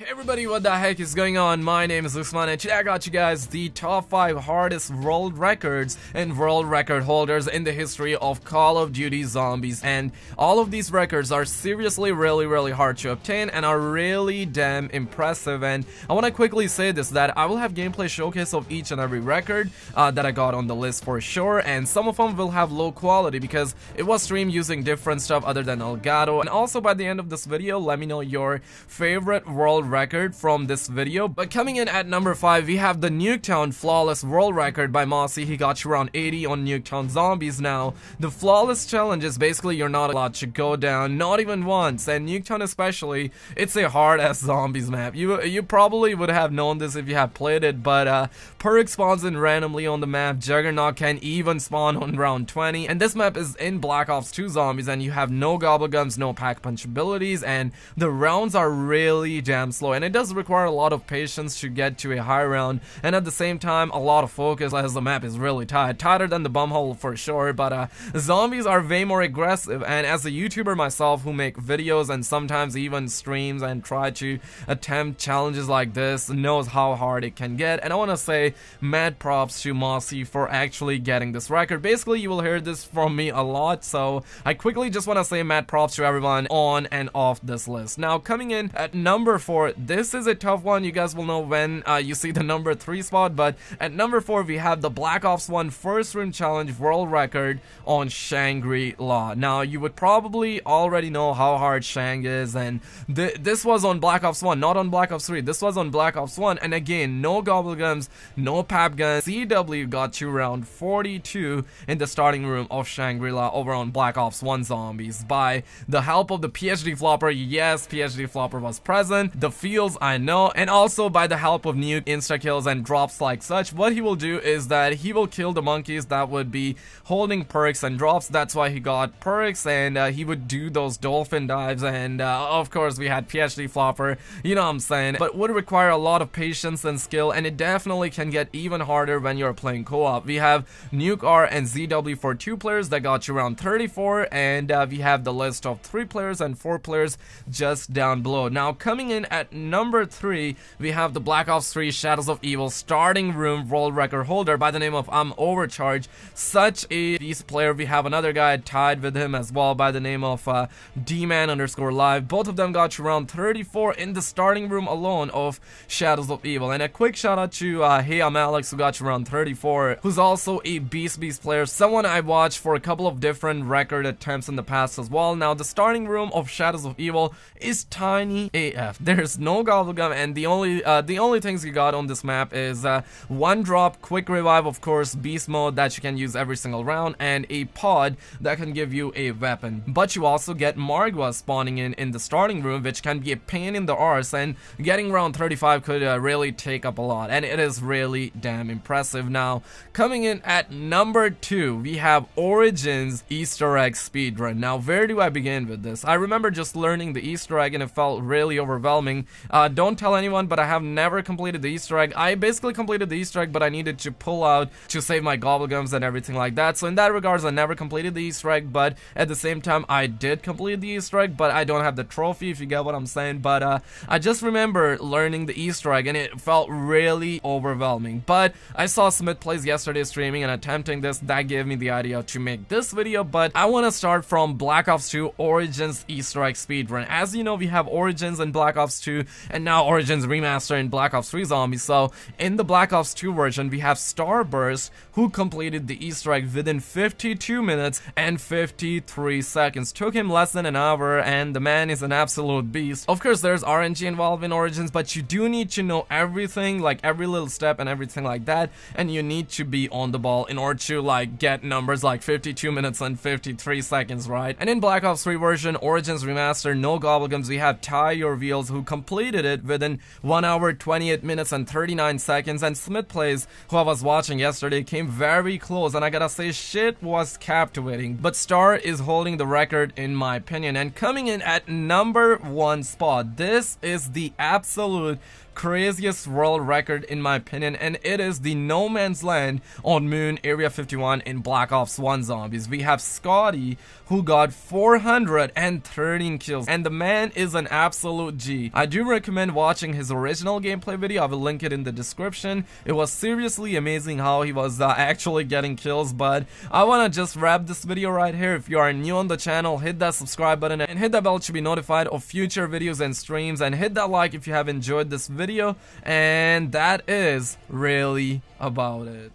Hey everybody, what the heck is going on? My name is Usman and today I got you guys the top 5 hardest world records and world record holders in the history of Call of Duty Zombies. And all of these records are seriously really really hard to obtain and are really damn impressive. And I want to quickly say this that I will have gameplay showcase of each and every record uh, that I got on the list for sure. And some of them will have low quality because it was streamed using different stuff other than Elgato. And also by the end of this video let me know your favorite world record from this video. But coming in at number 5, we have the Nuketown Flawless World Record by Mossy. He got you around 80 on Nuketown Zombies now. The Flawless Challenge is basically you're not allowed to go down, not even once. And Nuketown especially, it's a hard-ass zombies map. You you probably would have known this if you had played it, but uh, Perk spawns in randomly on the map. Juggernaut can even spawn on round 20. And this map is in Black Ops 2 Zombies, and you have no Gobblegums, no pack punch abilities, and the rounds are really damn slow and it does require a lot of patience to get to a high round and at the same time a lot of focus as the map is really tight tighter than the bumhole for sure but uh, zombies are way more aggressive and as a youtuber myself who make videos and sometimes even streams and try to attempt challenges like this knows how hard it can get and I want to say mad props to Mossy for actually getting this record. Basically you will hear this from me a lot so I quickly just want to say mad props to everyone on and off this list. Now coming in at number 4 this is a tough one. You guys will know when uh, you see the number 3 spot. But at number 4, we have the Black Ops 1 First Room Challenge World Record on Shangri-La. Now, you would probably already know how hard Shang is. And th this was on Black Ops 1, not on Black Ops 3. This was on Black Ops 1. And again, no Gobblegums, no Pap Guns. CW got you round 42 in the starting room of Shangri-La over on Black Ops 1 Zombies. By the help of the PhD Flopper, yes, PhD Flopper was present. The fields, I know. And also by the help of new insta-kills and drops like such, what he will do is that he will kill the monkeys that would be holding perks and drops. That's why he got perks and uh, he would do those dolphin dives and uh, of course we had PhD Flopper, you know what I'm saying. But would require a lot of patience and skill and it definitely can get even harder when you're playing co-op. We have Nuke R and ZW for two players that got you around 34 and uh, we have the list of three players and four players just down below. Now coming in at number 3 we have the Black Ops 3 Shadows of Evil starting room world record holder by the name of I'm Overcharge. Such a beast player. We have another guy tied with him as well by the name of uh, D-Man underscore live. Both of them got you around 34 in the starting room alone of Shadows of Evil. And a quick shout out to uh, Hey I'm Alex who got you around 34 who's also a beast beast player. Someone I watched for a couple of different record attempts in the past as well. Now the starting room of Shadows of Evil is tiny AF. There's no Gobblegum and the only uh, the only things you got on this map is uh, one drop, quick revive, of course, beast mode that you can use every single round, and a pod that can give you a weapon. But you also get Margwa spawning in in the starting room, which can be a pain in the arse, and getting around 35 could uh, really take up a lot, and it is really damn impressive. Now, coming in at number two, we have Origins Easter egg speedrun. Now, where do I begin with this? I remember just learning the Easter egg, and it felt really overwhelming. Uh, don't tell anyone, but I have never completed the Easter egg. I basically completed the Easter egg, but I needed to pull out to save my Gobblegums and everything like that. So in that regards, I never completed the Easter egg, but at the same time, I did complete the Easter egg, but I don't have the trophy, if you get what I'm saying. But uh, I just remember learning the Easter egg, and it felt really overwhelming. But I saw Smith Plays yesterday streaming and attempting this. That gave me the idea to make this video, but I want to start from Black Ops 2 Origins Easter egg speedrun. As you know, we have Origins and Black Ops 2, and now Origins remaster in Black Ops 3 Zombies. So in the Black Ops 2 version, we have Starburst who completed the Easter egg within 52 minutes and 53 seconds. Took him less than an hour and the man is an absolute beast. Of course, there's RNG involved in Origins, but you do need to know everything, like every little step and everything like that, and you need to be on the ball in order to like get numbers like 52 minutes and 53 seconds, right? And in Black Ops 3 version, Origins Remaster, no Gobblegums, we have Ty Yorviels who completed it within 1 hour 28 minutes and 39 seconds and Smith Plays, who I was watching yesterday, came very close and I gotta say shit was captivating. But Star is holding the record in my opinion and coming in at number one spot. This is the absolute craziest world record in my opinion and it is the no man's land on moon area 51 in black ops 1 zombies we have scotty who got 413 kills and the man is an absolute g i do recommend watching his original gameplay video. I will link it in the description. It was seriously amazing how he was uh, actually getting kills, but I want to just wrap this video right here. If you are new on the channel, hit that subscribe button and hit that bell to be notified of future videos and streams and hit that like if you have enjoyed this video and that is really about it.